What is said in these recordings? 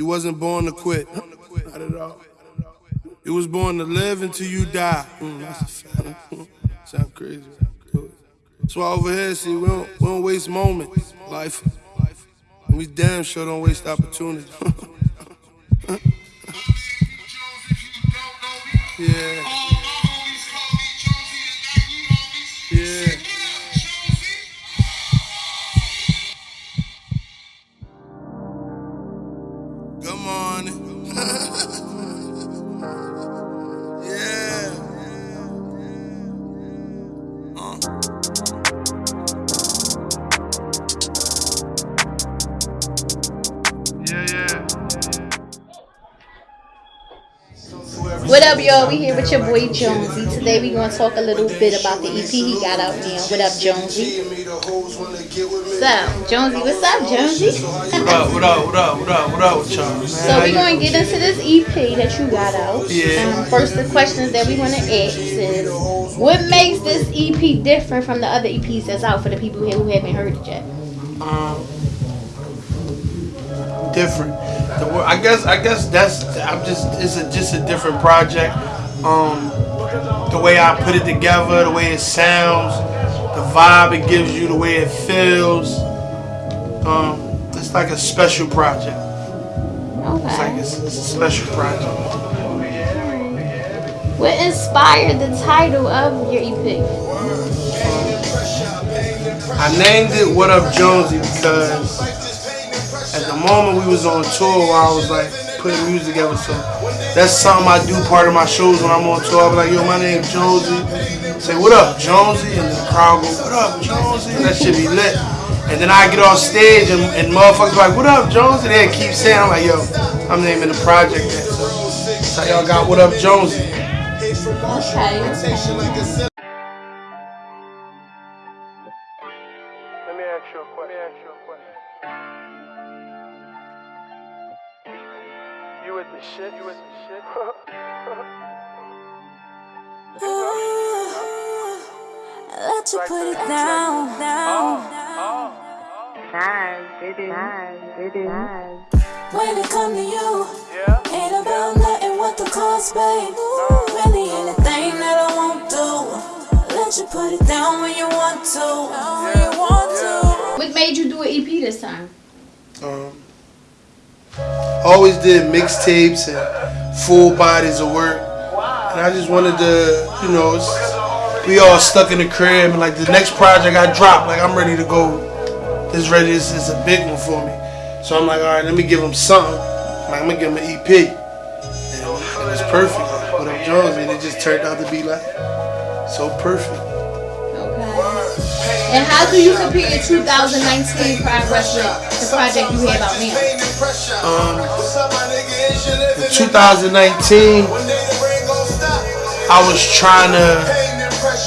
You wasn't born to quit. Not at all. You was born to live until you die. Mm, that's a fact. Sound crazy. That's why over here, see, we don't, we don't waste moments. Life. And we damn sure don't waste opportunity. yeah. What up, y'all? We here with your boy Jonesy. Today we gonna talk a little bit about the EP he got out now. What up, Jonesy? So, Jonesy, what's up, Jonesy? What up, what up, what up, what up, what up with y'all? man? So we gonna get into this EP that you got out. Yeah. Um, first, the questions that we wanna ask is, what makes this EP different from the other EPs that's out for the people here who haven't heard it yet? um, different. The, I guess I guess that's I'm just it's a, just a different project. Um, the way I put it together, the way it sounds, the vibe it gives you, the way it feels. Um, it's like a special project. It's like Okay. it's, it's a special project. What inspired the title of your EP? I named it What Up Jonesy because at the moment we was on tour I was like putting music together. So that's something I do part of my shows when I'm on tour. Be like, yo, my name Jonesy. Say, what up, Jonesy? And the crowd go, what up, Jonesy? And that should be lit. And then I get off stage and, and motherfuckers like, what up, Jonesy? They keep saying, I'm like, yo, I'm naming the project that. So how y'all got What Up Jonesy. Okay. With the shit? You with the shit? Let you put it down, down. When it come to you, ain't about nothing what the cost, babe. Really anything that I won't do. Let you put it down when you want to. When you want to. What made you do an EP this time? Um, always did mixtapes and full bodies of work, and I just wanted to, you know, we all stuck in the crib, and like the next project I dropped, like I'm ready to go. It's ready. This is a big one for me. So I'm like, all right, let me give him something. Like, I'm gonna give him an EP, and, it was perfect. What up, Jones? And it just turned out to be like so perfect. Okay. And how do you compare your 2019 progress with the project you have about now? Um, in 2019, I was trying to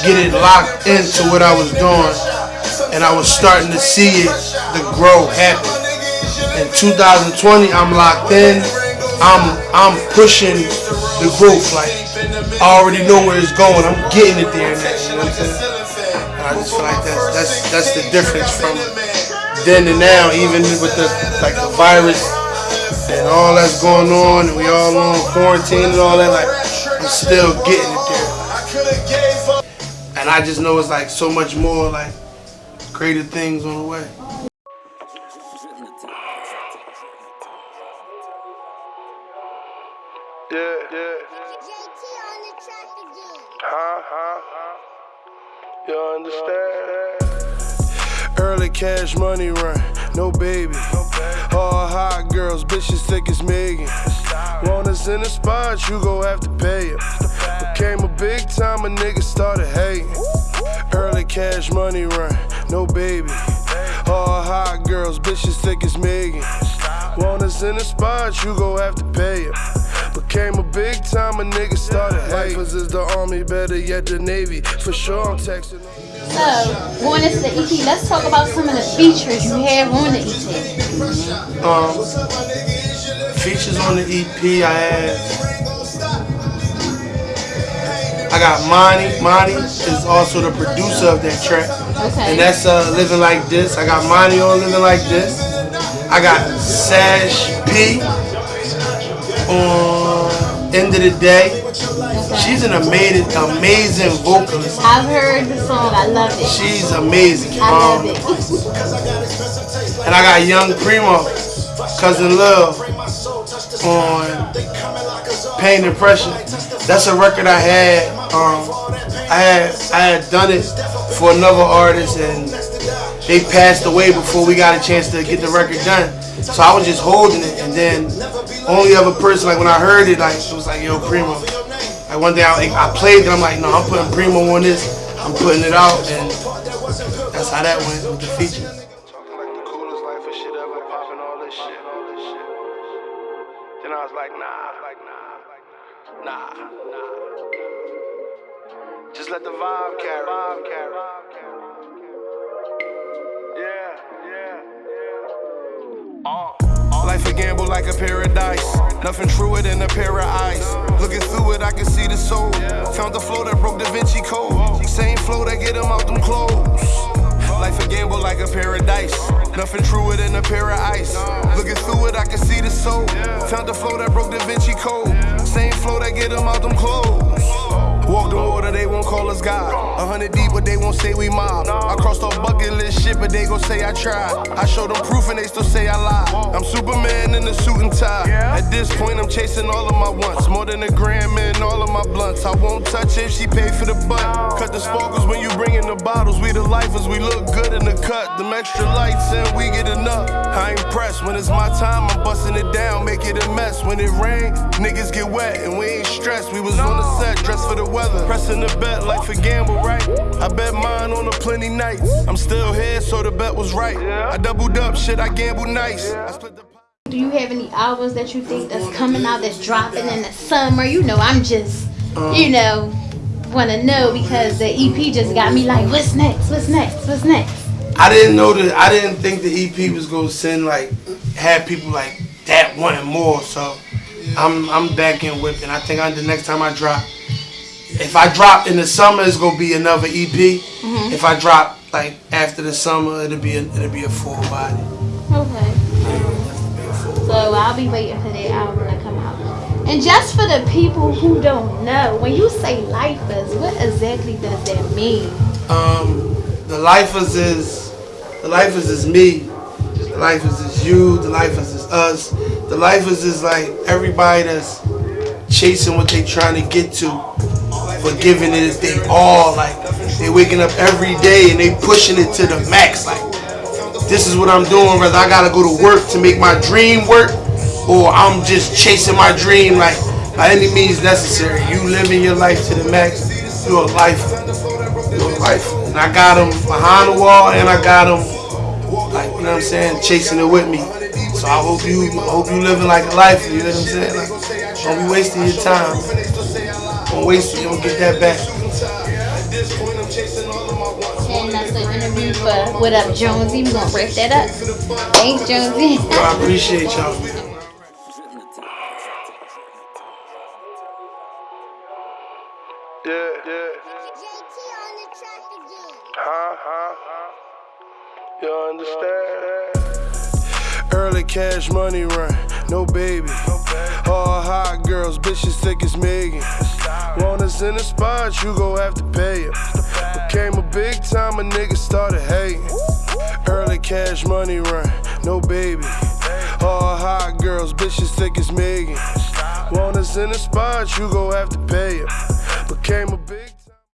get it locked into what I was doing, and I was starting to see it, the growth happen. In 2020, I'm locked in. I'm I'm pushing the growth. Like I already know where it's going. I'm getting it there now. You know what I'm saying? And I just feel like that's that's that's the difference from then and now. Even with the like the virus and all that's going on, and we all on quarantine and all that. Like I'm still getting it there. And I just know it's like so much more like greater things on the way. Yeah, yeah. Huh, huh, huh. You understand? Early cash money run, no baby. All hot girls, bitches thick as Megan. Want us in the spot, you gon' have to pay it. Became a big time, a nigga started hating. Early cash money run, no baby. All hot girls, bitches thick as Megan. Want us in the spot, you gon' have to pay it. Became a big time, a nigga started hating. Lifers is the army, better yet the navy. For sure, I'm texting. So, going into the EP, let's talk about some of the features you have on the EP. Um, features on the EP, I had. I got Monty. Monty is also the producer of that track. Okay. And that's uh, Living Like This. I got Monty on Living Like This. I got Sash P on End of the Day. She's an amazing, amazing vocalist. I've heard the song. I love it. She's amazing. I love Um, it. and I got Young Primo, Cousin Love, on Pain and Pressure. That's a record I had. Um, I had I had done it for another artist, and they passed away before we got a chance to get the record done. So I was just holding it, and then only other person, like when I heard it, like it was like Yo Primo. Like one day I, I played it, I'm like, no, I'm putting Primo on this. I'm putting it out, and that's how that went with the feature. Then I was like, nah, like nah, nah, nah. Just let the vibe carry, vibe carry. Life a gamble like a paradise. Nothing truer than a pair of eyes. Looking through it, I can see the soul. Found the flow that broke Da Vinci Code. Same flow that get him out them clothes. Life a gamble like a paradise. Nothing truer than a pair of ice. Looking through it, I can see the soul. Found the flow that broke Da Vinci Code. Same flow that get him out them clothes. Walk the water, they won't call us God. A hundred deep, but they won't say we mob. I crossed off bucket list shit, but they gon' say I tried. I showed them proof and they still say I lied. I'm Superman in a suit and tie. At this point, I'm chasing all of my wants. More than a gram in all of my blunts. I won't touch if she pay for the butt. Cut the sparkles when you bring in the bottles. We the lifers, we look good in the cut. Them extra lights and we get enough. I ain't pressed. When it's my time, I'm busting it down, make it a mess. When it rain, niggas get wet and we ain't stressed. We was on the set, dressed for the weather. Pressing the bet like for gamble, right? I bet mine on the plenty nights. I'm still here, so the bet was right. I doubled up, shit, I gambled nice. I split the Do you have any albums that you think that's coming out that's dropping in the summer? You know, I'm just, you know, want to know because the EP just got me like, what's next? What's next? What's next? I didn't know that. I didn't think the EP was gonna send like have people like that wanting more. So I'm I'm back in whipping. I think I, the next time I drop, if I drop in the summer, it's gonna be another EP. If I drop like after the summer, it'll be a, it'll be a full body. Okay. So I'll be waiting for that album to come out. And just for the people who don't know, when you say lifers, what exactly does that mean? Um, the lifers is the lifers is me. The lifers is you. The lifers is us. The lifers is like everybody that's chasing what they trying to get to, but giving it they all. Like they waking up every day and they pushing it to the max. Like this is what I'm doing. Whether I gotta go to work to make my dream work, or I'm just chasing my dream like by any means necessary. You living your life to the max. You're a life You're a lifer. And I got them behind the wall, and I got them like you know what I'm saying, chasing it with me. So I hope you, I hope you living like a life You know what I'm saying? Like, don't be wasting your time. Don't waste it. You don't get that back. And that's the interview for What Up Jonesy. We're gonna wrap that up. Thanks, Jonesy. Well, I appreciate y'all. Yeah, yeah. JT on the track again. Huh, huh, huh. You understand? Early cash money run, no baby. All hot girls, bitches thick as Megan. Want us in the spot, you gon' have to pay it. Became a big time, a nigga started hating. Early cash money run, no baby. All hot girls, bitches thick as Megan. Want us in the spot, you gon' have to pay it. Became a big